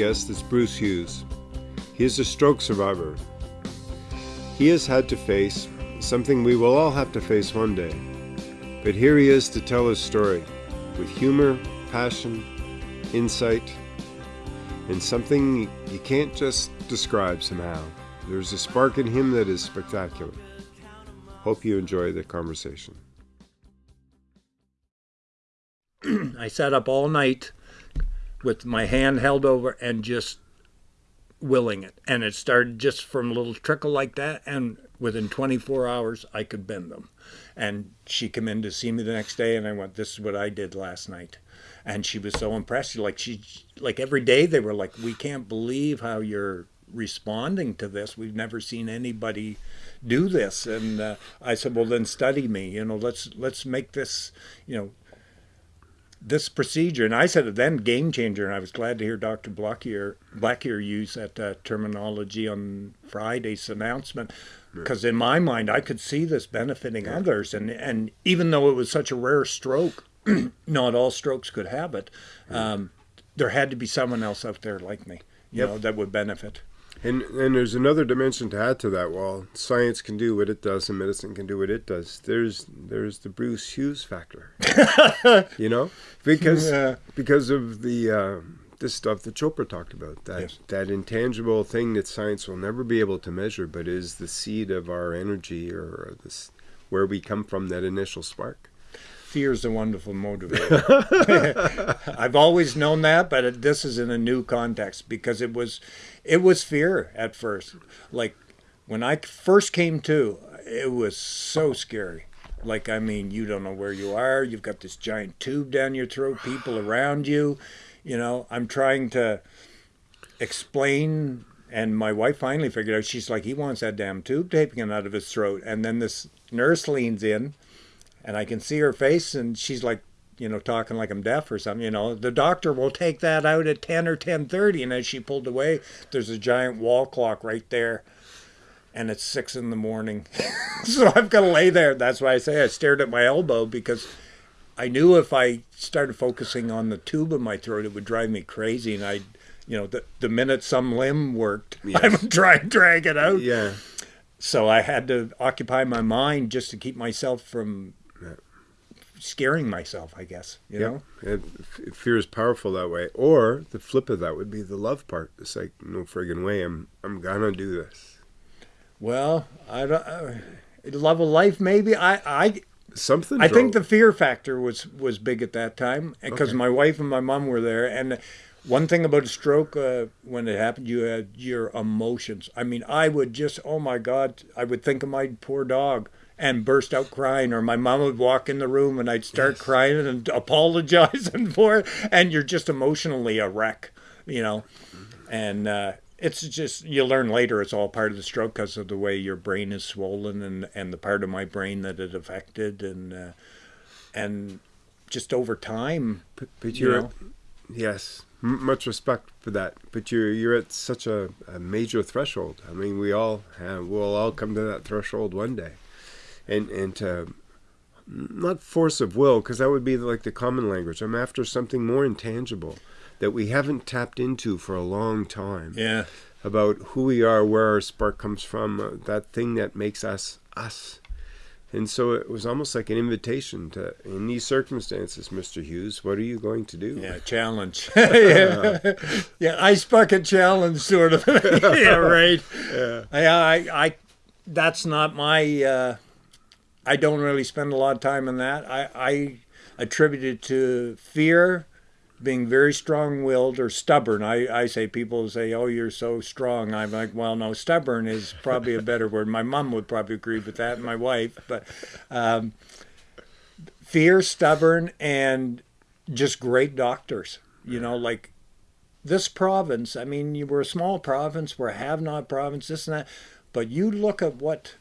guest is Bruce Hughes. He is a stroke survivor. He has had to face something we will all have to face one day. But here he is to tell his story with humor, passion, insight, and something you can't just describe somehow. There's a spark in him that is spectacular. Hope you enjoy the conversation. I sat up all night with my hand held over and just willing it. And it started just from a little trickle like that. And within 24 hours, I could bend them. And she came in to see me the next day, and I went, "This is what I did last night." And she was so impressed. Like she, like every day, they were like, "We can't believe how you're responding to this. We've never seen anybody do this." And uh, I said, "Well, then study me. You know, let's let's make this, you know, this procedure, and I said it then, game changer, and I was glad to hear Dr. Blackier, Blackier use that uh, terminology on Friday's announcement, because in my mind, I could see this benefiting yeah. others, and and even though it was such a rare stroke, not all strokes could have it. Um, there had to be someone else out there like me, you yep. know, that would benefit. And and there's another dimension to add to that. While science can do what it does and medicine can do what it does, there's there's the Bruce Hughes factor. you know, because yeah. because of the uh, this stuff that Chopra talked about that yes. that intangible thing that science will never be able to measure, but is the seed of our energy or this where we come from. That initial spark fear is a wonderful motivator. I've always known that, but this is in a new context because it was, it was fear at first. Like when I first came to, it was so scary. Like I mean, you don't know where you are. You've got this giant tube down your throat. People around you. You know, I'm trying to explain and my wife finally figured out she's like he wants that damn tube taken out of his throat and then this nurse leans in and I can see her face, and she's like, you know, talking like I'm deaf or something. You know, the doctor will take that out at 10 or 10:30, and as she pulled away, there's a giant wall clock right there, and it's six in the morning. so I've got to lay there. That's why I say I stared at my elbow because I knew if I started focusing on the tube in my throat, it would drive me crazy, and I, you know, the the minute some limb worked, yes. I would try and drag it out. Yeah. So I had to occupy my mind just to keep myself from scaring myself, I guess. You know, it, fear is powerful that way. Or the flip of that would be the love part. It's like no friggin' way. I'm I'm gonna do this. Well, I don't. Uh, love of life, maybe. I I something. I drove. think the fear factor was was big at that time because okay. my wife and my mom were there, and one thing about a stroke uh, when it happened, you had your emotions. I mean, I would just, oh my God, I would think of my poor dog and burst out crying, or my mom would walk in the room and I'd start yes. crying and apologizing for it, and you're just emotionally a wreck, you know. And uh, it's just you learn later it's all part of the stroke because of the way your brain is swollen and and the part of my brain that it affected and uh, and just over time. But, but you know, yes, much respect for that. But you're you're at such a, a major threshold. I mean, we all have, we'll all come to that threshold one day and and to not force of will because that would be like the common language. I'm after something more intangible that we haven't tapped into for a long time. Yeah. About who we are, where our spark comes from, uh, that thing that makes us us. And so it was almost like an invitation to, in these circumstances, Mr. Hughes, what are you going to do? Yeah, challenge. yeah. yeah, ice bucket challenge, sort of. yeah, right. Yeah. I, I, I, that's not my, uh, I don't really spend a lot of time on that. I, I attribute it to fear, being very strong-willed or stubborn. I, I say people say, "Oh, you're so strong." I'm like, "Well, no, stubborn is probably a better word." My mom would probably agree with that, and my wife. But um, fear, stubborn, and just great doctors. You know, like this province. I mean, you were a small province, we're a have-not province, this and that. But you look at what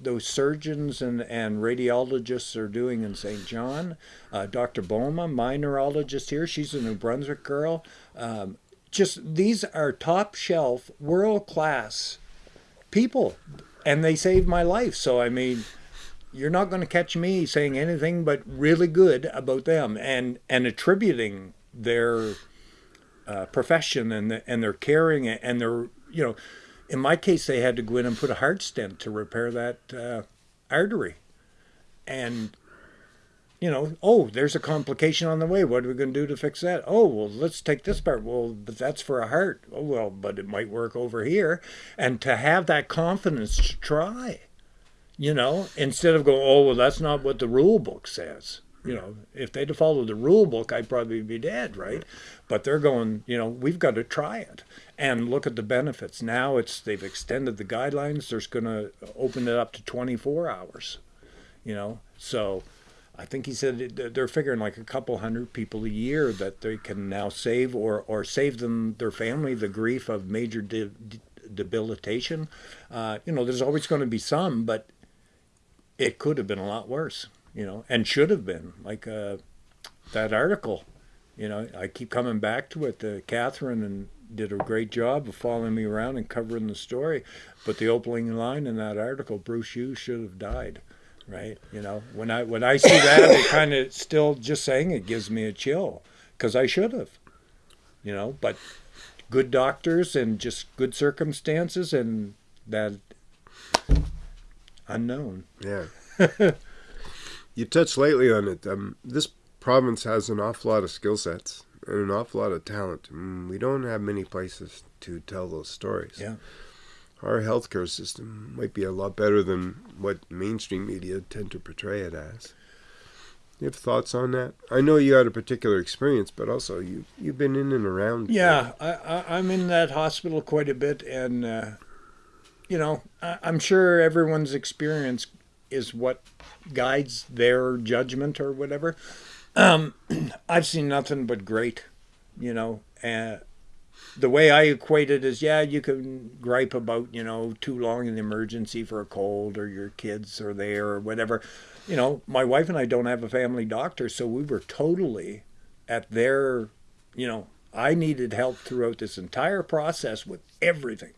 those surgeons and, and radiologists are doing in St. John. Uh, Dr. Boma, my neurologist here, she's a New Brunswick girl. Um, just these are top shelf, world class people, and they saved my life. So, I mean, you're not going to catch me saying anything but really good about them and, and attributing their uh, profession and the, and they're caring and they're you know in my case they had to go in and put a heart stent to repair that uh, artery. And you know oh there's a complication on the way. What are we going to do to fix that? Oh well let's take this part. Well but that's for a heart. Oh well but it might work over here. And to have that confidence to try you know instead of going oh well that's not what the rule book says you know, if they'd followed the rule book, I'd probably be dead, right? But they're going, you know, we've got to try it and look at the benefits. Now it's they've extended the guidelines. There's going to open it up to 24 hours, you know. So I think he said they're figuring like a couple hundred people a year that they can now save or or save them their family the grief of major de- de- debilitation. Uh, you know, there's always going to be some, but it could have been a lot worse you know, and should have been like uh, that article. You know, I keep coming back to it. Uh, Catherine and did a great job of following me around and covering the story. But the opening line in that article, Bruce Hughes should have died. Right, you know, when I when I see that, it kind of still just saying it gives me a chill because I should have, you know. But good doctors and just good circumstances and that unknown. Yeah. you touched lately on it. Um, this province has an awful lot of skill sets and an awful lot of talent. And we don't have many places to tell those stories. Yeah. Our healthcare system might be a lot better than what mainstream media tend to portray it as. You have thoughts on that? I know you had a particular experience, but also you you've been in and around. Yeah, I, I, am in that hospital quite a bit, and uh, you know, I, I'm sure everyone's experience is what guides their judgment or whatever. Um, I've seen nothing but great, you know. And the way I equate it is, yeah, you can gripe about, you know, too long in the emergency for a cold or your kids are there or whatever. You know, my wife and I don't have a family doctor, so we were totally at their, you know, I needed help throughout this entire process with everything.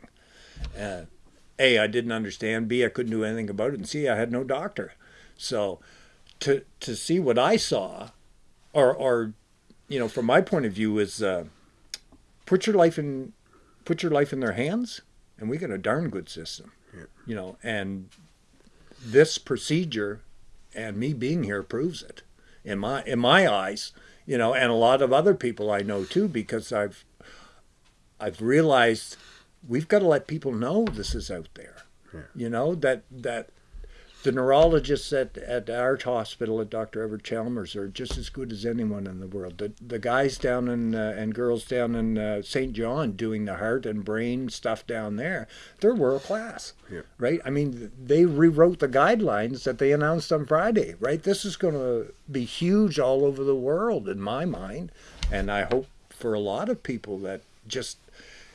Uh, a, I didn't understand. B, I couldn't do anything about it. And C, I had no doctor. So to to see what I saw, or or you know, from my point of view, is uh, put your life in put your life in their hands, and we got a darn good system. Yeah. You know, and this procedure and me being here proves it in my in my eyes. You know, and a lot of other people I know too, because I've I've realized we've got to let people know this is out there. Yeah. You know that that the neurologists at, at our hospital at Dr. Everett Chalmers are just as good as anyone in the world. The, the guys down in uh, and girls down in uh, St. John doing the heart and brain stuff down there, they're world class, yeah. right? I mean, they rewrote the guidelines that they announced on Friday, right? This is going to be huge all over the world in my mind, and I hope for a lot of people that just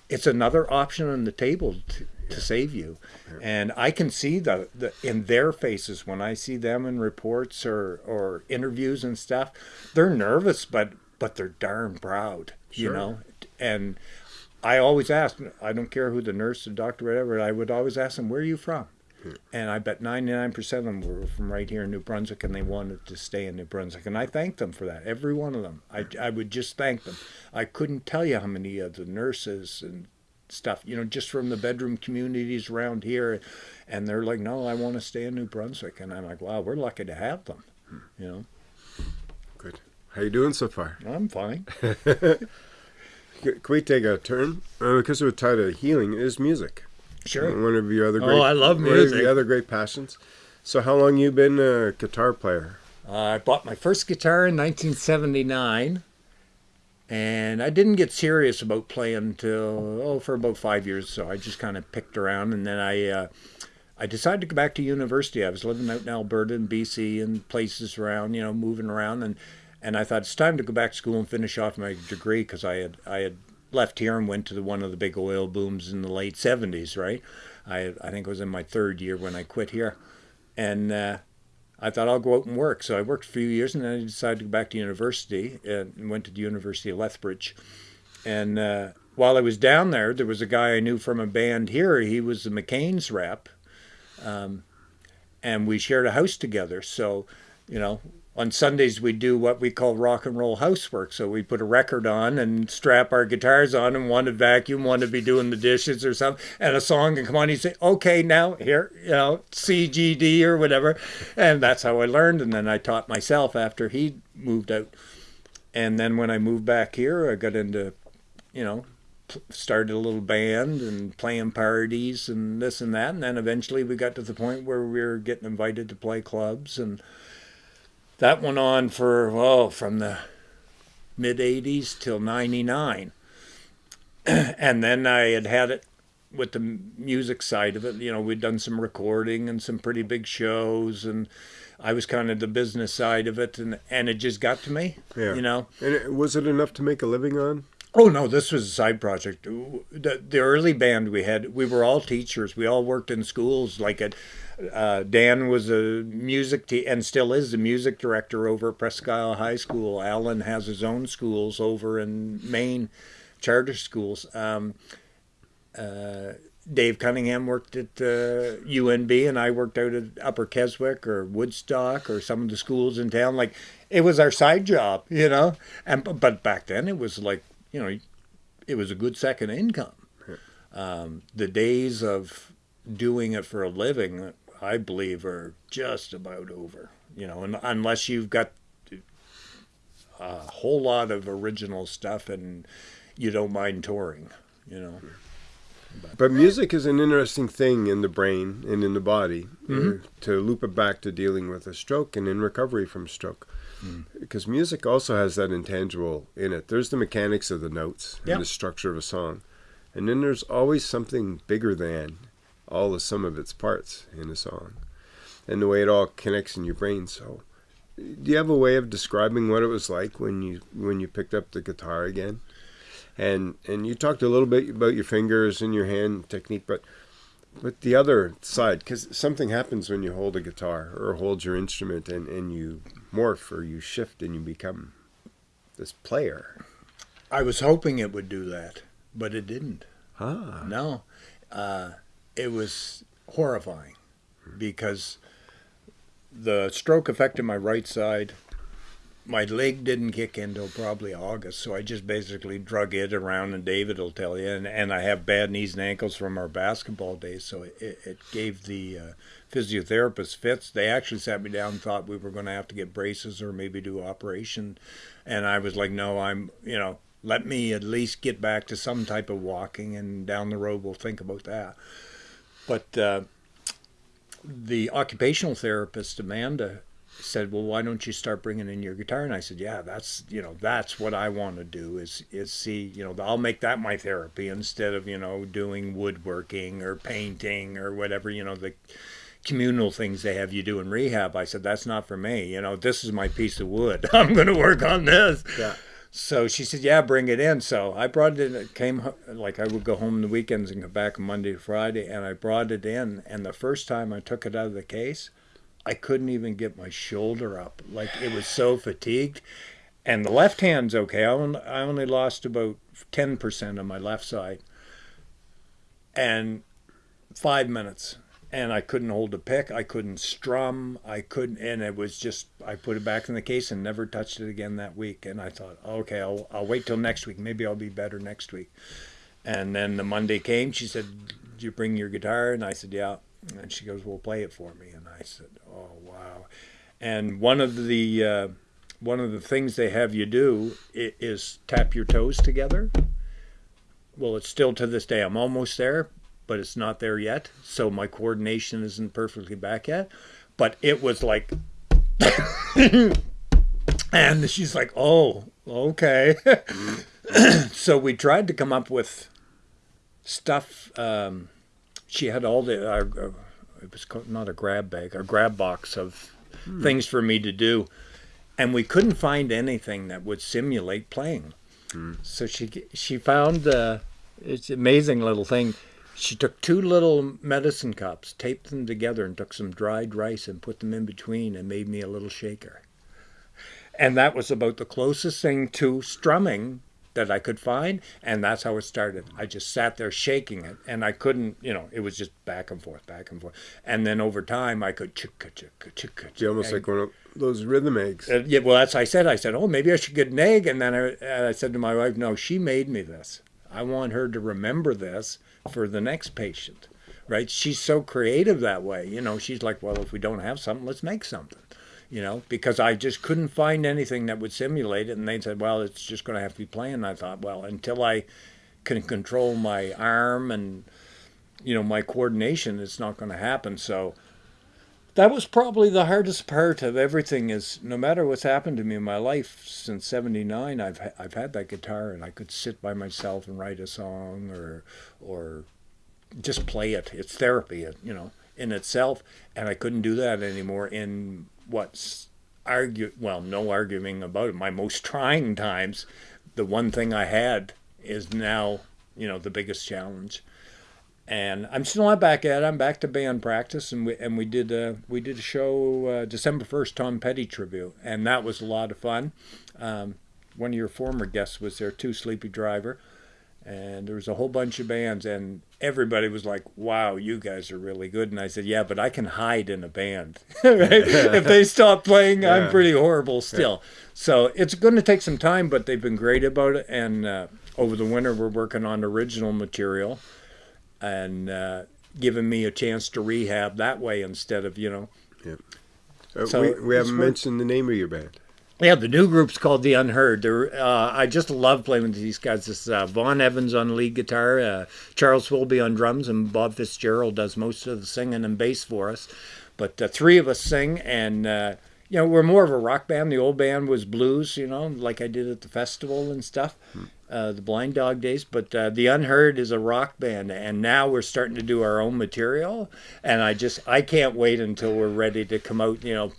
it's another option on the table to, to save you. And I can see the, the in their faces when I see them in reports or, or interviews and stuff. They're nervous, but but they're darn proud, sure. you know. And I always ask. I don't care who the nurse, the doctor, whatever. I would always ask them, "Where are you from?" And I bet 99% of them were from right here in New Brunswick and they wanted to stay in New Brunswick. And I thanked them for that, every one of them. I, I would just thank them. I couldn't tell you how many of the nurses and stuff, you know, just from the bedroom communities around here. And they're like, no, I want to stay in New Brunswick. And I'm like, wow, we're lucky to have them, you know. Good. How you doing so far? I'm fine. Can we take a turn? Uh, because we're tied to healing is music. Sure. One of your other great. Oh, I love music. One of your other great passions. So, how long you been a guitar player? Uh, I bought my first guitar in 1979, and I didn't get serious about playing until oh for about five years. So I just kind of picked around, and then I. Uh, I decided to go back to university. I was living out in Alberta and BC and places around, you know, moving around, and and I thought it's time to go back to school and finish off my degree because I had I had left here and went to the, one of the big oil booms in the late 70s, right? I, I think it was in my third year when I quit here. And uh, I thought I'll go out and work. So I worked a few years and then I decided to go back to university and went to the University of Lethbridge. And uh, while I was down there, there was a guy I knew from a band here. He was the McCain's rep. Um, and we shared a house together. So you know, on Sundays we do what we call rock and roll housework. So we put a record on and strap our guitars on, and one to vacuum, one to be doing the dishes or something, and a song can come on. You say, "Okay, now here, you know, C G D or whatever," and that's how I learned. And then I taught myself after he moved out. And then when I moved back here, I got into, you know, started a little band and playing parties and this and that. And then eventually we got to the point where we were getting invited to play clubs and that went on for well from the mid 80s till 99 and then i had had it with the music side of it you know we'd done some recording and some pretty big shows and i was kind of the business side of it and and it just got to me yeah. you know and it, was it enough to make a living on Oh no, this was a side project. The, the early band we had, we were all teachers. We all worked in schools. Like at uh, Dan was a music te- and still is the music director over at Presque Isle High School. Alan has his own schools over in Maine, charter schools. Um, uh, Dave Cunningham worked at uh, UNB, and I worked out at Upper Keswick or Woodstock or some of the schools in town. Like it was our side job, you know. And but back then it was like you know, it was a good second income. Um, the days of doing it for a living I believe, are just about over. You know, and unless you've got a whole lot of original stuff and you don't mind touring, you know. But, but music is an interesting thing in the brain and in the body. Mm-hmm. Uh, to loop it back to dealing with a stroke and in recovery from stroke. Mm. Because music also has that intangible in it. There's the mechanics of the notes and the structure of a song. And then there's always something bigger than all the sum of its parts in a song and the way it all connects in your brain. So, do you have a way of describing what it was like when you when you picked up the guitar again? And and you talked a little bit about your fingers and your hand technique, but but the other side, because something happens when you hold a guitar or hold your instrument and, and you morph or you shift and you become this player. I was hoping it would do that, but it didn't. Huh. No. Uh, it was horrifying because the stroke affected my right side. My leg didn't kick in until probably August, so I just basically drug it around, and David will tell you. And, and I have bad knees and ankles from our basketball days, so it, it gave the uh, physiotherapist fits. They actually sat me down and thought we were going to have to get braces or maybe do operation, and I was like, no, I'm, you know, let me at least get back to some type of walking, and down the road we'll think about that. But uh, the occupational therapist, Amanda, said, "Well, why don't you start bringing in your guitar?" And I said, "Yeah, that's you know that's what I want to do is is see you know I'll make that my therapy instead of you know doing woodworking or painting or whatever you know the." communal things they have you do in rehab. I said, that's not for me. You know, this is my piece of wood. I'm going to work on this. Yeah. So she said, "Yeah, bring it in." So I brought it in. It came like I would go home the weekends and come back Monday to Friday, and I brought it in. And the first time I took it out of the case, I couldn't even get my shoulder up. Like it was so fatigued. And the left hand's okay. I only, I only lost about ten percent on my left side. And five minutes and I couldn't hold a pick. I couldn't strum. I couldn't, and it was just I put it back in the case and never touched it again that week. And I thought, okay, I'll I'll wait till next week. Maybe I'll be better next week. And then the Monday came. She said, "Did you bring your guitar?" And I said, "Yeah." And she goes, "Well, play it for me." And I said, "Oh wow!" And one of the uh, one of the things they have you do is tap your toes together. Well, it's still to this day. I'm almost there, but it's not there yet. So my coordination isn't perfectly back yet. But it was like, and she's like, oh, okay. so we tried to come up with stuff. Um, she had all the, uh, uh, it was not a grab bag, a grab box of hmm. things for me to do. And we couldn't find anything that would simulate playing. Hmm. So she she found uh, it's an amazing little thing she took two little medicine cups, taped them together, and took some dried rice and put them in between and made me a little shaker. And that was about the closest thing to strumming that I could find, and that's how it started. I just sat there shaking it, and I couldn't, you know, it was just back and forth, back and forth, and then over time I could chicka chicka chicka. It's almost like one of those rhythm eggs. Uh, yeah, well, that's I said. I said, oh, maybe I should get an egg, and then I, and I said to my wife, no, she made me this. I want her to remember this for the next patient, right? She's so creative that way. You know, she's like, well, if we don't have something, let's make something you know, because I just couldn't find anything that would simulate it. And they said, well, it's just going to have to be playing. I thought, well, until I can control my arm and, you know, my coordination, it's not going to happen. So that was probably the hardest part of everything is no matter what's happened to me in my life since 79, I've, I've had that guitar and I could sit by myself and write a song or, or just play it. It's therapy, you know, in itself. And I couldn't do that anymore in what's argue well no arguing about it my most trying times the one thing i had is now you know the biggest challenge and i'm still not back at it. I'm back to band practice and we and we did a we did a show uh, december 1st tom petty tribute and that was a lot of fun. Um, one of your former guests was there too sleepy driver and there was a whole bunch of bands and everybody was like wow you guys are really good. And i said yeah but i can hide in a band. If they stop playing yeah. i'm pretty horrible still. Yeah. so it's going to take some time but they've been great about it and uh, over the winter we're working on original material and uh, giving me a chance to rehab that way instead of you know yeah. Uh, so we, we haven't mentioned the name of your band yeah, the new group's called The Unheard. They're, uh, I just love playing with these guys. This uh, Vaughn Evans on lead guitar, uh, Charles Philby on drums, and Bob Fitzgerald does most of the singing and bass for us. But the three of us sing, and uh, you know we're more of a rock band. The old band was blues, you know, like I did at the festival and stuff, hmm. Uh, the Blind Dog days. But The Unheard is a rock band, and now we're starting to do our own material. And I just I can't wait until we're ready to come out, you know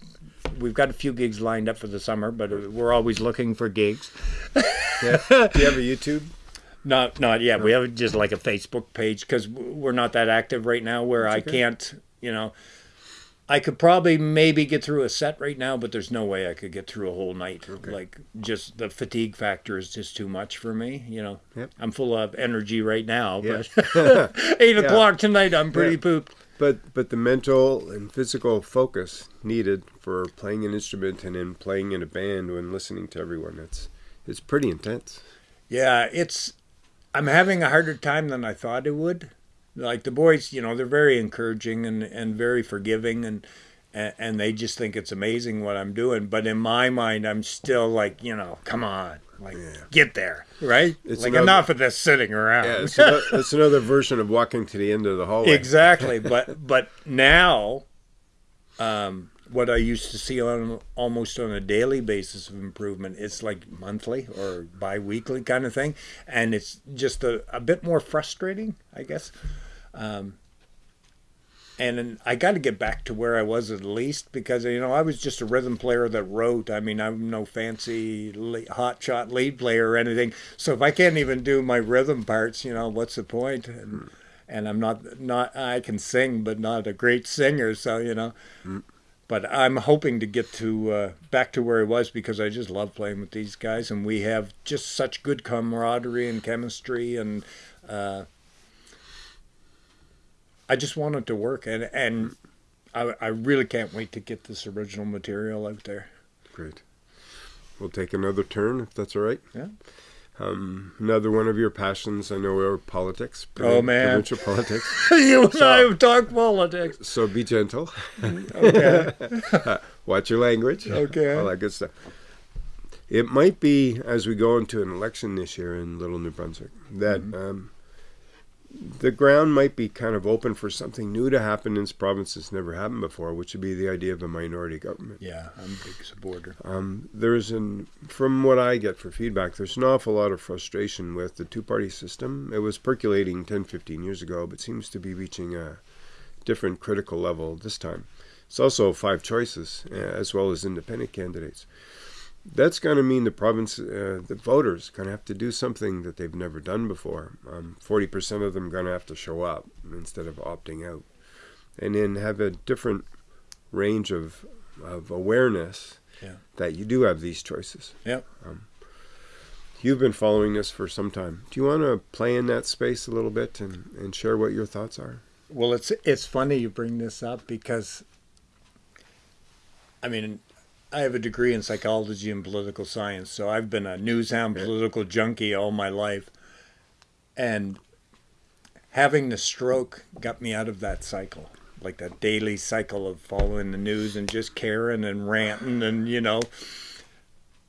we've got a few gigs lined up for the summer, but we're always looking for gigs. yeah. Do you have a YouTube? Not, not yet. No. We have just like a Facebook page because we're not that active right now. Where That's I okay. can't, you know, I could probably maybe get through a set right now, but there's no way I could get through a whole night. Okay. Like just the fatigue factor is just too much for me. You know, yep. I'm full of energy right now, yep. but eight yeah. o'clock tonight, I'm pretty yeah. pooped. But but the mental and physical focus needed for playing an instrument and then playing in a band when listening to everyone, it's it's pretty intense. Yeah, it's I'm having a harder time than I thought it would. Like the boys, you know, they're very encouraging and, and very forgiving and and they just think it's amazing what I'm doing. But in my mind, I'm still like, you know, come on, like yeah. get there, right? It's like another, enough of this sitting around. Yeah, it's, another, it's another version of walking to the end of the hallway. Exactly, but but now, um, what I used to see on almost on a daily basis of improvement, it's like monthly or bi-weekly kind of thing, and it's just a, a bit more frustrating, I guess. Um, and I got to get back to where I was at least because you know I was just a rhythm player that wrote. I mean, I'm no fancy hot shot lead player or anything. So if I can't even do my rhythm parts, you know, what's the point? And, and I'm not not I can sing, but not a great singer. So you know, mm. but I'm hoping to get to uh, back to where I was because I just love playing with these guys, and we have just such good camaraderie and chemistry and. Uh, I just want it to work, and and I, I really can't wait to get this original material out there. Great. We'll take another turn if that's all right. Yeah. Um, another one of your passions, I know, are politics. oh man, provincial politics. you and so, I have talked politics. So be gentle. okay. Watch your language. Okay. All that good stuff. It might be as we go into an election this year in Little New Brunswick that mm-hmm. um, the ground might be kind of open for something new to happen in this province that's never happened before, which would be the idea of a minority government. Yeah, I'm a big supporter. Um, there's an, from what I get for feedback, there's an awful lot of frustration with the two-party system. It was percolating 10, 15 years ago, but seems to be reaching a different critical level this time. It's also five choices, uh, as well as independent candidates that's going to mean the province, uh, the voters, going to have to do something that they've never done before. Um, forty percent of them going to have to show up instead of opting out, and then have a different range of of awareness yeah. that you do have these choices. Yeah. Um, You've been following this for some time. Do you want to play in that space a little bit and, and share what your thoughts are? Well, it's it's funny you bring this up because, I mean, I have a degree in psychology and political science, so I've been a newshound political junkie all my life, and having the stroke got me out of that cycle, like that daily cycle of following the news and just caring and ranting and you know.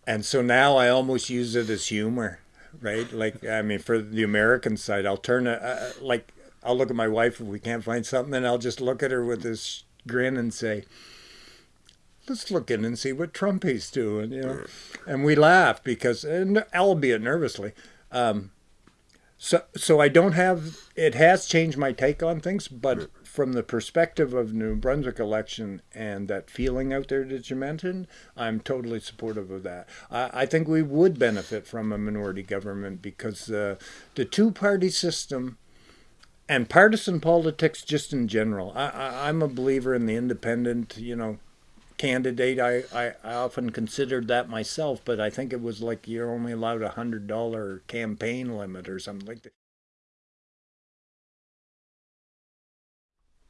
And so now I almost use it as humor, right? Like I mean, for the American side, I'll turn it uh, like I'll look at my wife if we can't find something, and I'll just look at her with this grin and say, "Let's look in and see what Trumpy's doing," you know. And we laugh because, and albeit nervously. Um, so, so I don't have. It has changed my take on things, but from the perspective of New Brunswick election and that feeling out there that you mentioned, I'm totally supportive of that. I, I think we would benefit from a minority government because uh, the two-party system and partisan politics just in general. I, I, I'm a believer in the independent, you know, candidate. I, I, I often considered that myself, but I think it was like you're only allowed a hundred dollar campaign limit or something like that.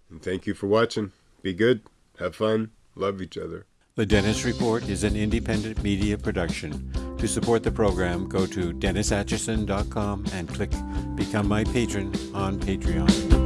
And thank you for watching. Be good, have fun, love each other. The Dennis Report is an independent media production. To support the program, go to DennisAtchison.com and click Become My Patron on Patreon.